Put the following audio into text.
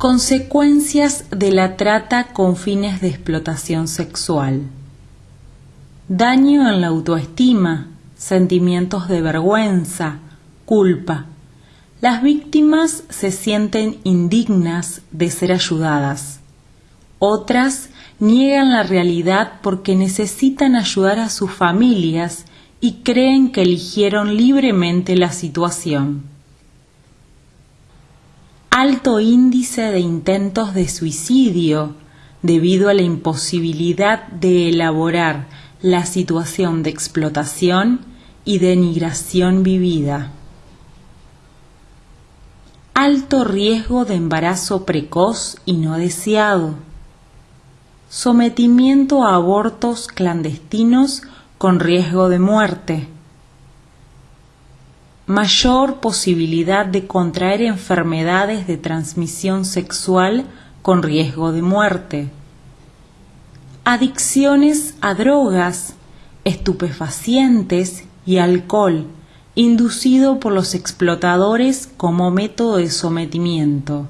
Consecuencias de la trata con fines de explotación sexual. Daño en la autoestima, sentimientos de vergüenza, culpa. Las víctimas se sienten indignas de ser ayudadas. Otras niegan la realidad porque necesitan ayudar a sus familias y creen que eligieron libremente la situación alto índice de intentos de suicidio debido a la imposibilidad de elaborar la situación de explotación y denigración vivida. Alto riesgo de embarazo precoz y no deseado. Sometimiento a abortos clandestinos con riesgo de muerte mayor posibilidad de contraer enfermedades de transmisión sexual con riesgo de muerte. Adicciones a drogas, estupefacientes y alcohol, inducido por los explotadores como método de sometimiento.